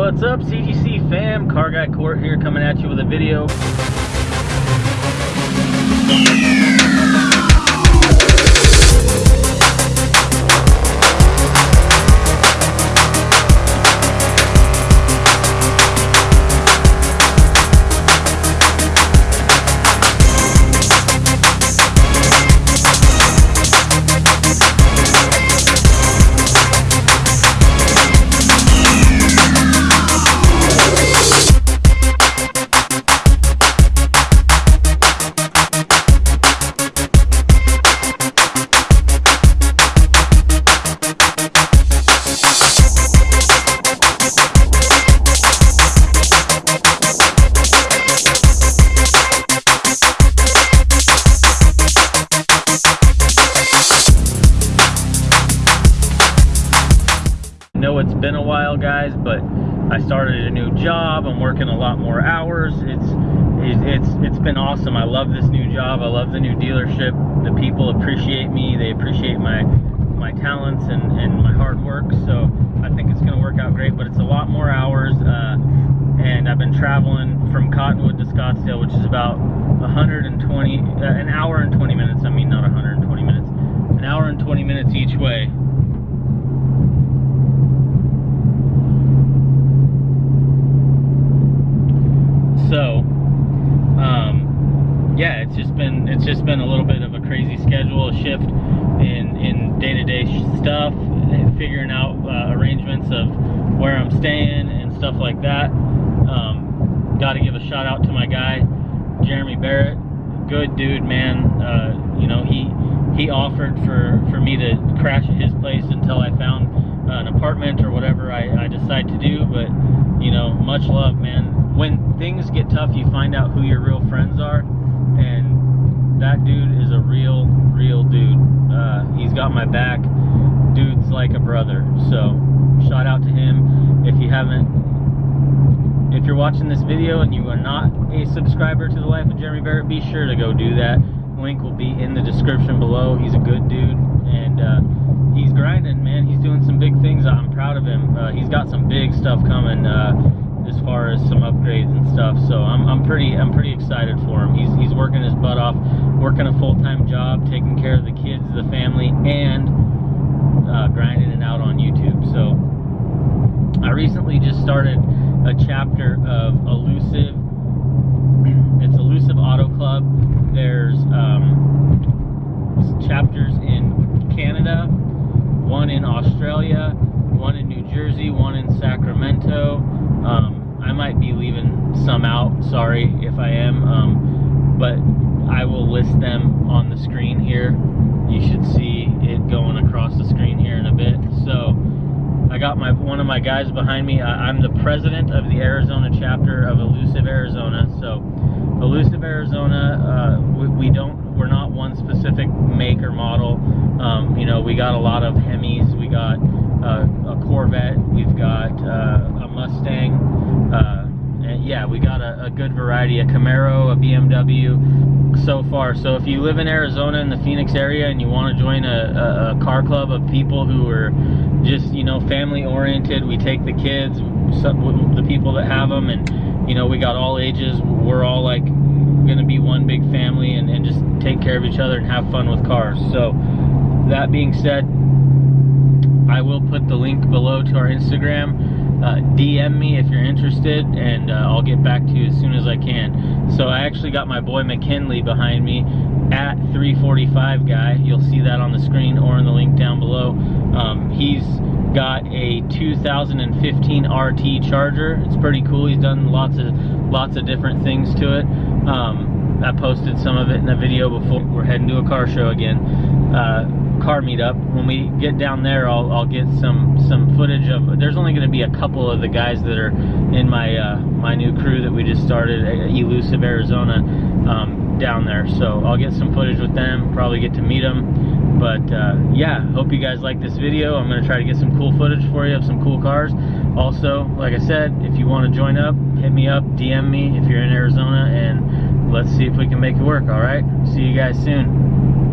What's up, CGC fam? Car Guy Court here coming at you with a video. Been awesome. I love this new job. I love the new dealership. The people appreciate me. They appreciate my my talents and, and my hard work. So I think it's gonna work out great but it's a lot more hours uh, and I've been traveling from Cottonwood to Scottsdale which is about 120 uh, an hour and 20 minutes. I mean not 120 minutes. An hour and 20 minutes each way. So um, yeah it's just been it's just been a little bit of a crazy schedule a shift in in day-to-day stuff figuring out uh, arrangements of where i'm staying and stuff like that. Um, got to give a shout out to my guy jeremy barrett. Good dude man. Uh, you know he he offered for for me to crash at his place until i found an apartment or whatever I, I decide to do but you know much love man. When things get tough, you find out who your real friends are, and that dude is a real, real dude. Uh, he's got my back. Dude's like a brother. So, shout out to him. If you haven't, if you're watching this video and you are not a subscriber to the Life of Jeremy Barrett, be sure to go do that. Link will be in the description below. He's a good dude, and uh, he's grinding, man. He's doing some big things. I'm proud of him. Uh, he's got some big stuff coming. As far as some upgrades and stuff. So I'm, I'm pretty I'm pretty excited for him. He's he's working his butt off, working a full time job, taking care of the kids, the family, and uh, grinding it out on YouTube. So I recently just started a chapter of Elusive. It's Elusive Auto Club. There's um, chapters in Canada, one in Australia, one in New Jersey, one in Sacramento. Um, I might be leaving some out, sorry if I am, um, but I will list them on the screen here. You should see it going across the screen here in a bit. So I got my one of my guys behind me. I, am the president of the Arizona chapter of Elusive Arizona. So Elusive Arizona, uh, we, we, don't, we're not one specific make or model. Um, you know, we got a lot of Hemis, we got uh, a Corvette, we've got uh, a Mustang, uh, yeah, we got a, a, good variety, a Camaro, a BMW so far. So if you live in Arizona in the Phoenix area and you want to join a, a, a car club of people who are just, you know, family oriented, we take the kids, some, the people that have them, and, you know, we got all ages. We're all like going to be one big family and, and just take care of each other and have fun with cars. So that being said, I will put the link below to our Instagram. Uh, DM me if you're interested, and uh, I'll get back to you as soon as I can. So I actually got my boy McKinley behind me at 345 guy. You'll see that on the screen or in the link down below. Um, he's got a 2015 RT Charger. It's pretty cool. He's done lots of lots of different things to it. Um, I posted some of it in a video before. We're heading to a car show again. Uh, car meetup. When we get down there, I'll, I'll get some some footage of. There's only going to be a couple of the guys that are in my uh, my new crew that we just started, at Elusive Arizona, um, down there. So I'll get some footage with them. Probably get to meet them. But uh, yeah, hope you guys like this video. I'm going to try to get some cool footage for you of some cool cars. Also, like I said, if you want to join up, hit me up, DM me if you're in Arizona, and let's see if we can make it work. All right. See you guys soon.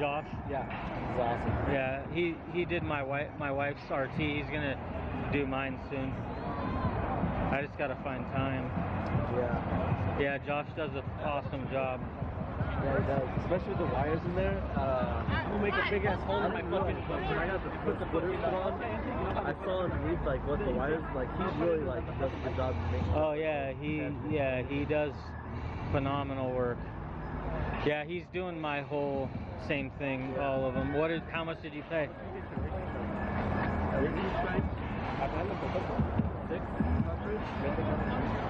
Josh. Yeah, it's awesome. Yeah, he he did my wife my wife's RT. He's gonna do mine soon. I just gotta find time. Yeah, Yeah, Josh does an awesome job. yeah, it does. Especially with the wires in there. Uh, I'm gonna make a big ass hole in my fucking. When I got the put the footer put on, I saw underneath like what the wires like. He's really like does a good job. Oh yeah, he yeah he does phenomenal work. Yeah, he's doing my whole same thing, all of them. What did? How much did you pay? Is.